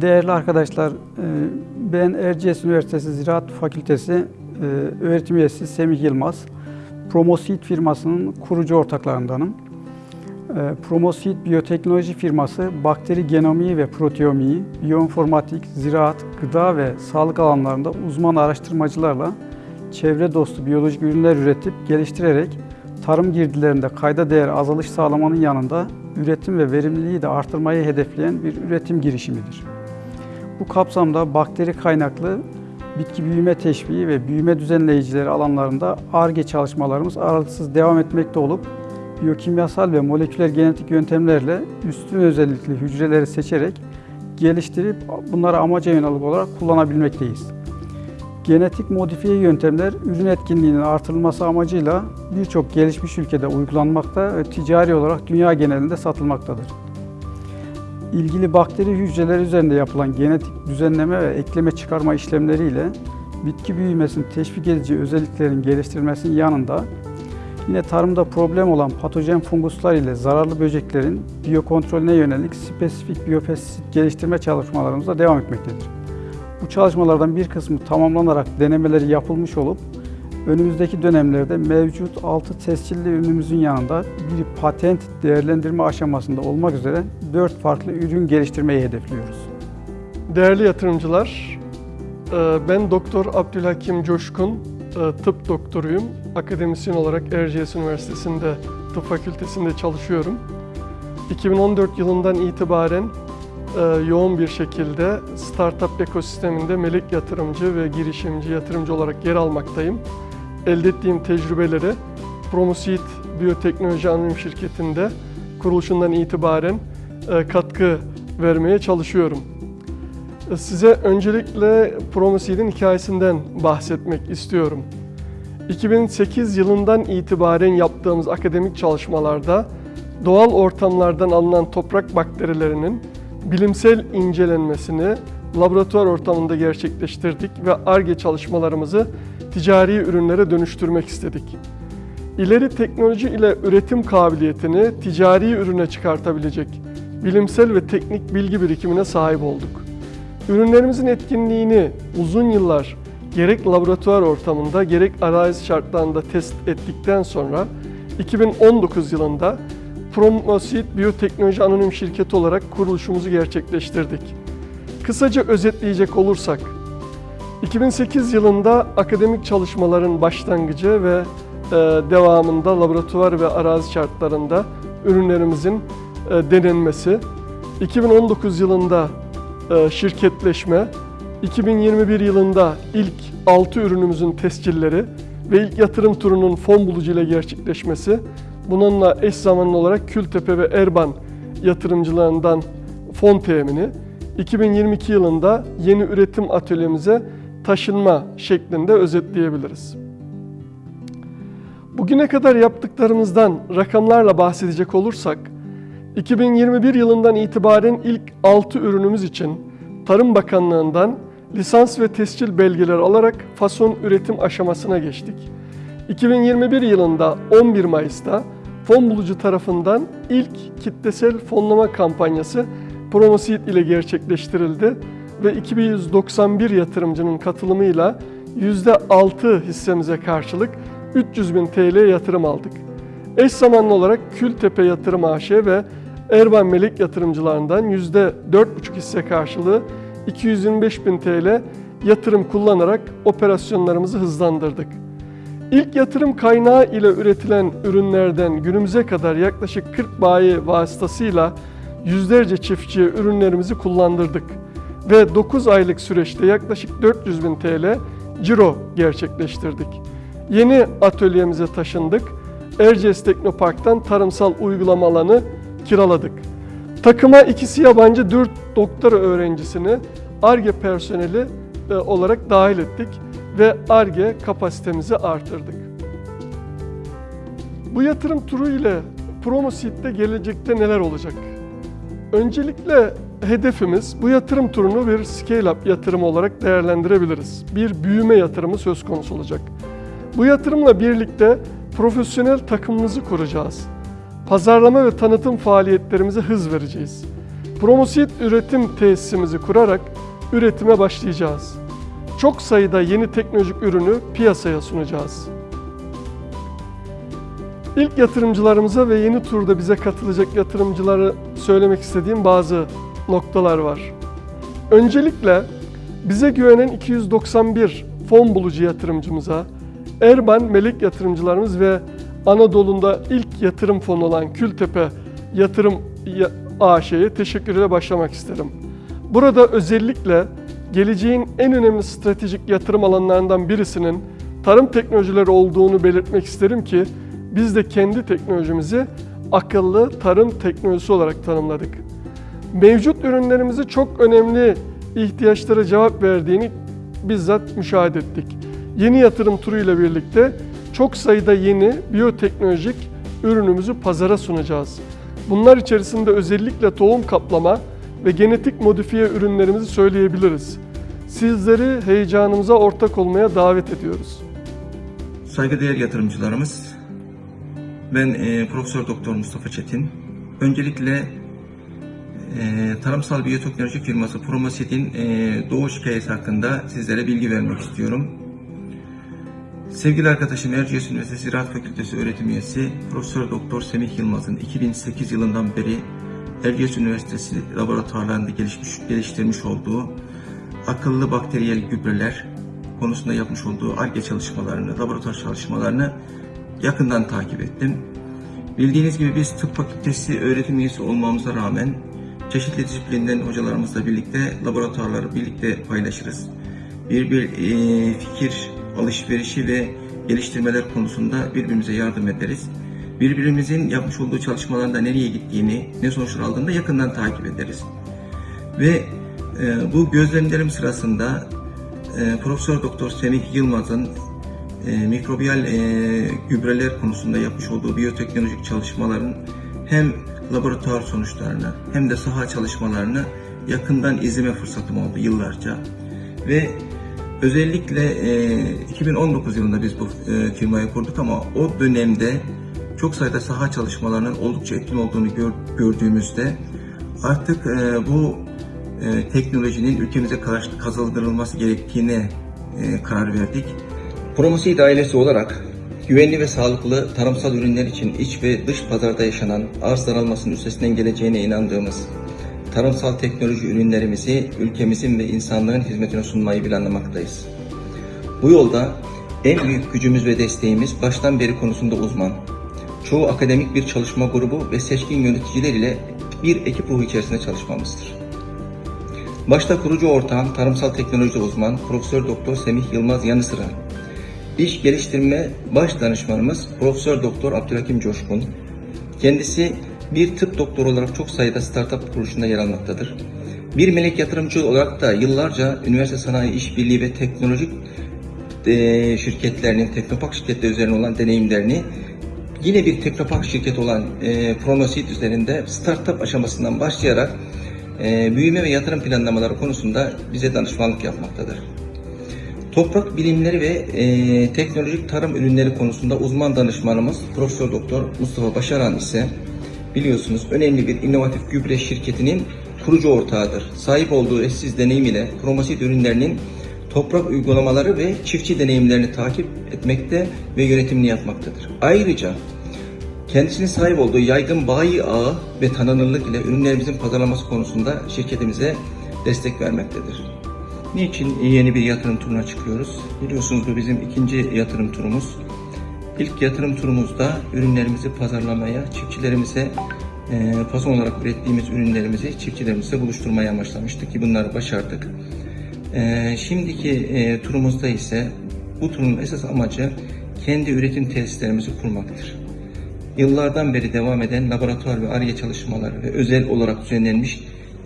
Değerli arkadaşlar, e, ben Erciyes Üniversitesi Ziraat Fakültesi e, öğretim üyesi Semih Yılmaz. Promoseed firmasının kurucu ortaklarındanım. E, Promoseed biyoteknoloji firması bakteri genomiği ve proteomiği, biyoinformatik, ziraat, gıda ve sağlık alanlarında uzman araştırmacılarla çevre dostu biyolojik ürünler üretip geliştirerek tarım girdilerinde kayda değer azalış sağlamanın yanında üretim ve verimliliği de artırmayı hedefleyen bir üretim girişimidir. Bu kapsamda bakteri kaynaklı bitki büyüme teşviği ve büyüme düzenleyicileri alanlarında ARGE çalışmalarımız aralıksız devam etmekte olup biyokimyasal ve moleküler genetik yöntemlerle üstün özellikli hücreleri seçerek geliştirip bunları amaca yönelik olarak kullanabilmekteyiz. Genetik modifiye yöntemler ürün etkinliğinin artırılması amacıyla birçok gelişmiş ülkede uygulanmakta ve ticari olarak dünya genelinde satılmaktadır. İlgili bakteri hücreleri üzerinde yapılan genetik düzenleme ve ekleme çıkarma işlemleriyle bitki büyümesini teşvik edici özelliklerin geliştirilmesinin yanında yine tarımda problem olan patojen funguslar ile zararlı böceklerin biyokontrolüne yönelik spesifik biyopestisit geliştirme çalışmalarımıza devam etmektedir. Bu çalışmalardan bir kısmı tamamlanarak denemeleri yapılmış olup önümüzdeki dönemlerde mevcut 6 tescilli ürünümüzün yanında bir patent değerlendirme aşamasında olmak üzere 4 farklı ürün geliştirmeyi hedefliyoruz. Değerli yatırımcılar, e, ben Doktor Abdülhakim Coşkun, e, tıp doktoruyum. Akademisyen olarak Erciyes Üniversitesi'nde tıp fakültesinde çalışıyorum. 2014 yılından itibaren e, yoğun bir şekilde startup ekosisteminde melek yatırımcı ve girişimci yatırımcı olarak yer almaktayım. Elde ettiğim tecrübeleri Promoseed Biyoteknoloji Anonim Şirketi'nde kuruluşundan itibaren e, katkı vermeye çalışıyorum. E, Size öncelikle Promoseed'in hikayesinden bahsetmek istiyorum. 2008 yılından itibaren yaptığımız akademik çalışmalarda doğal ortamlardan alınan toprak bakterilerinin bilimsel incelenmesini laboratuvar ortamında gerçekleştirdik ve ARGE çalışmalarımızı ticari ürünlere dönüştürmek istedik. İleri teknoloji ile üretim kabiliyetini ticari ürüne çıkartabilecek bilimsel ve teknik bilgi birikimine sahip olduk. Ürünlerimizin etkinliğini uzun yıllar gerek laboratuvar ortamında gerek arazi şartlarında test ettikten sonra 2019 yılında Promoseed Biyoteknoloji Anonim Şirketi olarak kuruluşumuzu gerçekleştirdik. Kısaca özetleyecek olursak, 2008 yılında akademik çalışmaların başlangıcı ve e, devamında laboratuvar ve arazi şartlarında ürünlerimizin e, denenmesi, 2019 yılında e, şirketleşme, 2021 yılında ilk 6 ürünümüzün tescilleri ve ilk yatırım turunun fon bulucu ile gerçekleşmesi, bununla eş zamanlı olarak Kültepe ve Erban yatırımcılarından fon temini, 2022 yılında yeni üretim atölyemize taşınma şeklinde özetleyebiliriz. Bugüne kadar yaptıklarımızdan rakamlarla bahsedecek olursak, 2021 yılından itibaren ilk 6 ürünümüz için Tarım Bakanlığı'ndan lisans ve tescil belgeleri alarak fason üretim aşamasına geçtik. 2021 yılında 11 Mayıs'ta fon bulucu tarafından ilk kitlesel fonlama kampanyası Promoseed ile gerçekleştirildi ve 2191 yatırımcının katılımıyla %6 hissemize karşılık 300 bin TL yatırım aldık. Eş zamanlı olarak Kültepe Yatırım AŞ ve Erban Melek yatırımcılarından %4,5 hisse karşılığı 225 bin TL yatırım kullanarak operasyonlarımızı hızlandırdık. İlk yatırım kaynağı ile üretilen ürünlerden günümüze kadar yaklaşık 40 bayi vasıtasıyla yüzlerce çiftçiye ürünlerimizi kullandırdık ve 9 aylık süreçte yaklaşık 400 bin TL ciro gerçekleştirdik. Yeni atölyemize taşındık. Erciyes Teknopark'tan tarımsal uygulama alanı kiraladık. Takıma ikisi yabancı 4 doktora öğrencisini ARGE personeli e, olarak dahil ettik ve ARGE kapasitemizi artırdık. Bu yatırım turu ile Promoseed'de gelecekte neler olacak? Öncelikle hedefimiz bu yatırım turunu bir scale-up yatırımı olarak değerlendirebiliriz. Bir büyüme yatırımı söz konusu olacak. Bu yatırımla birlikte profesyonel takımımızı kuracağız. Pazarlama ve tanıtım faaliyetlerimize hız vereceğiz. Promosit üretim tesisimizi kurarak üretime başlayacağız. Çok sayıda yeni teknolojik ürünü piyasaya sunacağız. İlk yatırımcılarımıza ve yeni turda bize katılacak yatırımcılara söylemek istediğim bazı noktalar var. Öncelikle bize güvenen 291 fon bulucu yatırımcımıza, Erban Melek yatırımcılarımız ve Anadolu'da ilk yatırım fonu olan Kültepe Yatırım Ya- AŞ'ye teşekkürle başlamak isterim. Burada özellikle geleceğin en önemli stratejik yatırım alanlarından birisinin tarım teknolojileri olduğunu belirtmek isterim ki biz de kendi teknolojimizi akıllı tarım teknolojisi olarak tanımladık. Mevcut ürünlerimizi çok önemli ihtiyaçlara cevap verdiğini bizzat müşahede ettik. Yeni yatırım turu ile birlikte çok sayıda yeni biyoteknolojik ürünümüzü pazara sunacağız. Bunlar içerisinde özellikle tohum kaplama ve genetik modifiye ürünlerimizi söyleyebiliriz. Sizleri heyecanımıza ortak olmaya davet ediyoruz. Saygıdeğer yatırımcılarımız, ben e, Profesör Doktor Mustafa Çetin. Öncelikle e, tarımsal biyoteknoloji firması Promosid'in e, doğuş hikayesi hakkında sizlere bilgi vermek istiyorum. Sevgili arkadaşım Erciyes Üniversitesi Ziraat Fakültesi öğretim üyesi Profesör Doktor Semih Yılmaz'ın 2008 yılından beri Erciyes Üniversitesi laboratuvarlarında gelişmiş, geliştirmiş olduğu akıllı bakteriyel gübreler konusunda yapmış olduğu ARGE çalışmalarını, laboratuvar çalışmalarını yakından takip ettim. Bildiğiniz gibi biz tıp fakültesi öğretim üyesi olmamıza rağmen çeşitli disiplinden hocalarımızla birlikte laboratuvarları birlikte paylaşırız. Bir bir e, fikir alışverişi ve geliştirmeler konusunda birbirimize yardım ederiz. Birbirimizin yapmış olduğu çalışmalarında nereye gittiğini, ne sonuçlar aldığını da yakından takip ederiz. Ve e, bu gözlemlerim sırasında e, Profesör Doktor Semih Yılmaz'ın e, mikrobiyal e, gübreler konusunda yapmış olduğu biyoteknolojik çalışmaların hem laboratuvar sonuçlarını hem de saha çalışmalarını yakından izleme fırsatım oldu yıllarca. Ve özellikle e, 2019 yılında biz bu e, firmayı kurduk ama o dönemde çok sayıda saha çalışmalarının oldukça etkin olduğunu gör- gördüğümüzde artık e, bu e, teknolojinin ülkemize kazandırılması gerektiğine e, karar verdik. Promosid ailesi olarak güvenli ve sağlıklı tarımsal ürünler için iç ve dış pazarda yaşanan arz daralmasının üstesinden geleceğine inandığımız tarımsal teknoloji ürünlerimizi ülkemizin ve insanlığın hizmetine sunmayı planlamaktayız. Bu yolda en büyük gücümüz ve desteğimiz baştan beri konusunda uzman, çoğu akademik bir çalışma grubu ve seçkin yöneticiler ile bir ekip ruhu içerisinde çalışmamızdır. Başta kurucu ortağım, tarımsal teknoloji uzman Profesör Doktor Semih Yılmaz yanı sıra iş geliştirme baş danışmanımız Profesör Doktor Abdülhakim Coşkun. Kendisi bir tıp doktoru olarak çok sayıda startup kuruluşunda yer almaktadır. Bir melek yatırımcı olarak da yıllarca üniversite sanayi işbirliği ve teknolojik e, şirketlerinin, teknopak şirketleri üzerine olan deneyimlerini yine bir teknopak şirketi olan e, Pronoseed üzerinde startup aşamasından başlayarak e, büyüme ve yatırım planlamaları konusunda bize danışmanlık yapmaktadır. Toprak bilimleri ve e, teknolojik tarım ürünleri konusunda uzman danışmanımız Profesör Doktor Mustafa Başaran ise biliyorsunuz önemli bir inovatif gübre şirketinin kurucu ortağıdır. Sahip olduğu eşsiz deneyim ile Promosid ürünlerinin toprak uygulamaları ve çiftçi deneyimlerini takip etmekte ve yönetimini yapmaktadır. Ayrıca Kendisinin sahip olduğu yaygın bayi ağı ve tanınırlık ile ürünlerimizin pazarlaması konusunda şirketimize destek vermektedir. Niçin yeni bir yatırım turuna çıkıyoruz? Biliyorsunuz bu bizim ikinci yatırım turumuz. İlk yatırım turumuzda ürünlerimizi pazarlamaya, çiftçilerimize e, fason olarak ürettiğimiz ürünlerimizi çiftçilerimizle buluşturmaya amaçlamıştık ki bunları başardık. E, şimdiki e, turumuzda ise bu turun esas amacı kendi üretim tesislerimizi kurmaktır. Yıllardan beri devam eden laboratuvar ve ARGE çalışmaları ve özel olarak düzenlenmiş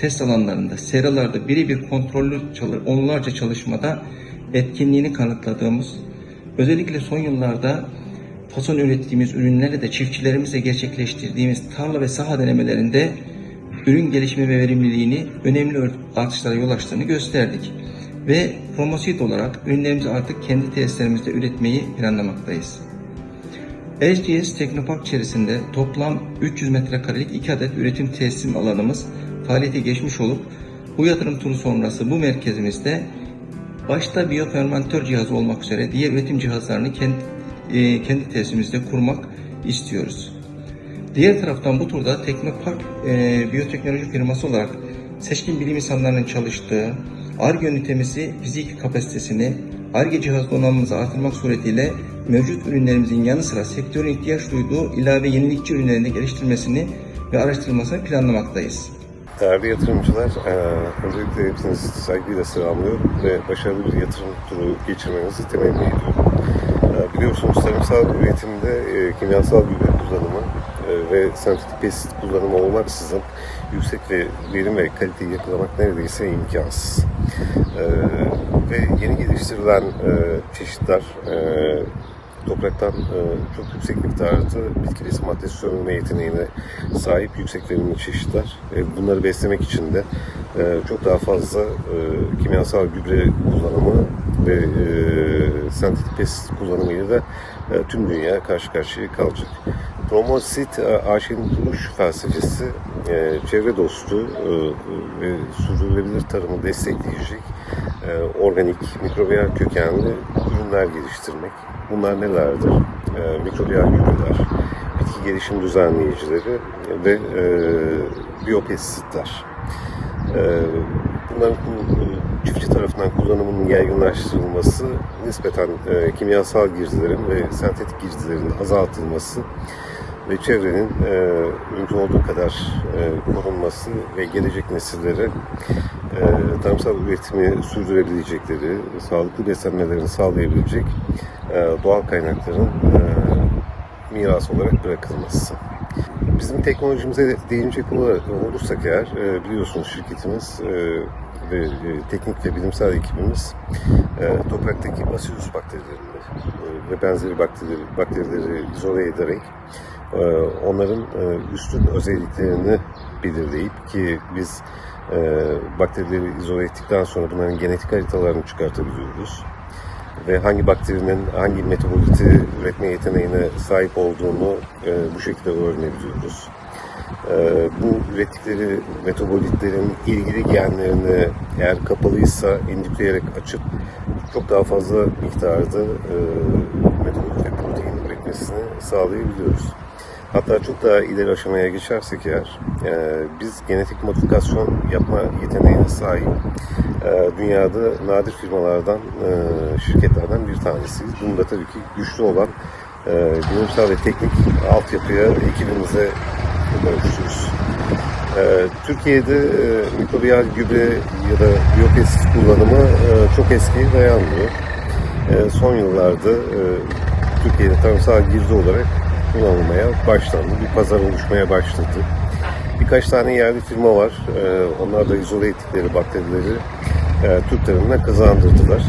test alanlarında, seralarda birebir kontrollü onlarca çalışmada etkinliğini kanıtladığımız, özellikle son yıllarda fason ürettiğimiz ürünlerle de çiftçilerimizle gerçekleştirdiğimiz tarla ve saha denemelerinde ürün gelişimi ve verimliliğini önemli artışlara yol açtığını gösterdik. Ve Promosid olarak ürünlerimizi artık kendi tesislerimizde üretmeyi planlamaktayız. SGS Teknopark içerisinde toplam 300 metrekarelik 2 adet üretim teslim alanımız faaliyete geçmiş olup bu yatırım turu sonrası bu merkezimizde başta biyofermentör cihazı olmak üzere diğer üretim cihazlarını kendi, e, kendi tesisimizde kurmak istiyoruz. Diğer taraftan bu turda Teknopark e, biyoteknoloji firması olarak seçkin bilim insanlarının çalıştığı ARGE ünitemizi, fizik kapasitesini, ARGE cihaz donanımımızı artırmak suretiyle mevcut ürünlerimizin yanı sıra sektörün ihtiyaç duyduğu ilave yenilikçi ürünlerini geliştirmesini ve araştırılmasını planlamaktayız. Değerli yatırımcılar, eee, öncelikle hepinizi saygıyla selamlıyorum ve başarılı bir yatırım turu geçirmenizi temenni ediyorum. Eee, Biliyorsunuz tarımsal üretimde eee, kimyasal gübre kullanımı ve sentetik pesit kullanımı olmaksızın yüksek ve verim ve kaliteyi yakalamak neredeyse imkansız. Ve yeni geliştirilen çeşitler topraktan e, çok yüksek miktarda bitki besin maddesi sömürme yeteneğine sahip yüksek verimli çeşitler. E, bunları beslemek için de e, çok daha fazla kimyasal gübre kullanımı ve sentetik pestisit kullanımıyla da tüm dünya karşı karşıya kalacak. Promosit AŞ'nin kuruluş felsefesi çevre dostu ve sürdürülebilir tarımı destekleyecek organik, mikrobiyal kökenli ürünler geliştirmek. Bunlar nelerdir? E, mikrobiyal gübreler, bitki gelişim düzenleyicileri ve e, biyopesitler. E, bunların bu e, çiftçi tarafından kullanımının yaygınlaştırılması, nispeten e, kimyasal girdilerin ve sentetik girdilerin azaltılması ve çevrenin e, mümkün olduğu kadar e, korunması ve gelecek nesillere e, tarımsal üretimi sürdürebilecekleri, sağlıklı beslenmelerini sağlayabilecek e, doğal kaynakların e, miras olarak bırakılması. Bizim teknolojimize değinecek olursak eğer, e, biliyorsunuz şirketimiz e, ve e, teknik ve bilimsel ekibimiz e, topraktaki Bacillus bakterilerini e, ve benzeri bakteri, bakterileri izole ederek onların e, üstün özelliklerini belirleyip ki biz e, bakterileri izole ettikten sonra bunların genetik haritalarını çıkartabiliyoruz ve hangi bakterinin hangi metaboliti üretme yeteneğine sahip olduğunu e, bu şekilde öğrenebiliyoruz. E, bu ürettikleri metabolitlerin ilgili genlerini eğer kapalıysa indükleyerek açıp çok daha fazla miktarda e, metabolit ve protein üretmesini sağlayabiliyoruz. Hatta çok daha ileri aşamaya geçersek eğer, e, biz genetik modifikasyon yapma yeteneğine sahip e, dünyada nadir firmalardan, e, şirketlerden bir tanesiyiz. Bunda tabii ki güçlü olan e, bilimsel ve teknik altyapıya ekibimize borçluyuz. E, Türkiye'de e, mikrobiyal gübre ya da biyopesit kullanımı e, çok eskiye dayanmıyor. E, son yıllarda e, Türkiye'de tarımsal girdi olarak kullanılmaya başlandı. Bir pazar oluşmaya başladı. Birkaç tane yerli firma var. Ee, onlar da izole ettikleri bakterileri e, Türk tarımına kazandırdılar.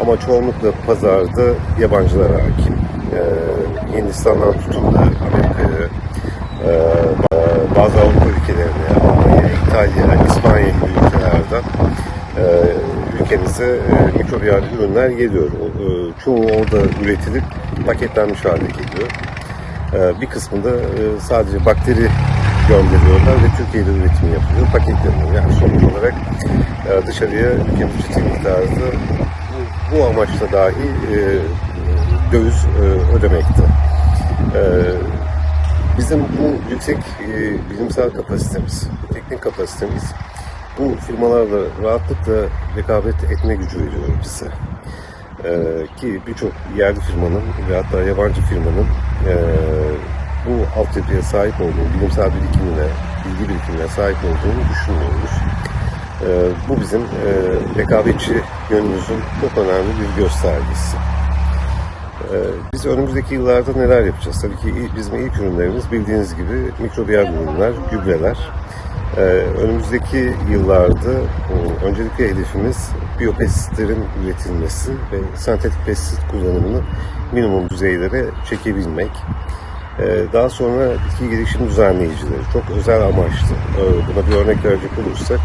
Ama çoğunlukla pazarda yabancılar hakim. Ee, Hindistan'dan tutun da Amerika'ya, e, bazı Avrupa ülkelerine, Almanya, İtalya, İspanya gibi ülkelerden e, ülkemize mikrobiyal ürünler geliyor. Çoğu orada üretilip paketlenmiş hale geliyor. E, bir kısmında e, sadece bakteri gönderiyorlar ve Türkiye'de üretim yapılıyor, paketleniyor. Yani sonuç olarak e, dışarıya ülkemiz ciddi miktarda bu, amaçla dahi e, döviz ödemekte. Bizim bu yüksek bilimsel kapasitemiz, teknik kapasitemiz bu firmalarla rahatlıkla rekabet etme gücü veriyor bize. Ee, ki birçok yerli firmanın ve hatta yabancı firmanın e, bu altyapıya sahip olduğu, bilimsel birikimine, bilgi birikimine sahip olduğunu düşünmüyoruz. Ee, bu bizim rekabetçi yönümüzün çok önemli bir göstergesi. Ee, biz önümüzdeki yıllarda neler yapacağız? Tabii ki bizim ilk ürünlerimiz bildiğiniz gibi mikrobiyal ürünler, gübreler. Ee, önümüzdeki yıllarda öncelikle hedefimiz biyopesitlerin üretilmesi ve sentetik pestisit kullanımını minimum düzeylere çekebilmek. Ee, daha sonra bitki gelişim düzenleyicileri çok özel amaçlı. Ee, buna bir örnek verecek olursak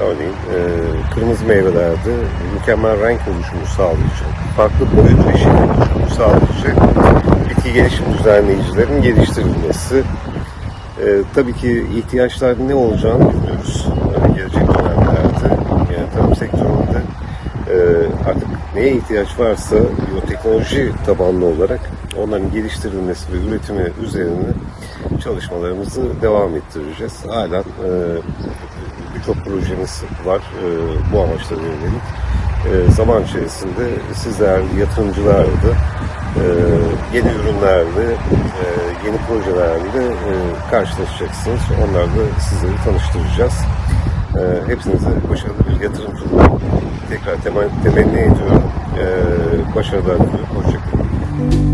örneğin e, kırmızı meyvelerde mükemmel renk oluşumu sağlayacak, farklı boyut ve şekil oluşumu sağlayacak bitki gelişim düzenleyicilerin geliştirilmesi. Ee, tabii ki ihtiyaçlar ne olacağını bilmiyoruz. Ee, gelecek dönemlerde yani tarım sektöründe e, artık neye ihtiyaç varsa biyoteknoloji tabanlı olarak onların geliştirilmesi ve üretimi üzerine çalışmalarımızı devam ettireceğiz. Halen e, birçok projemiz var e, bu amaçlara yönelik. E, zaman içerisinde sizler yatırımcılar da e, yeni ürünlerle, e, yeni projelerle e, karşılaşacaksınız. Onlarla sizleri tanıştıracağız. E, hepsinize başarılı bir yatırımcılık tekrar temen- temenni ediyorum. E, başarılar diliyorum. Hoşçakalın.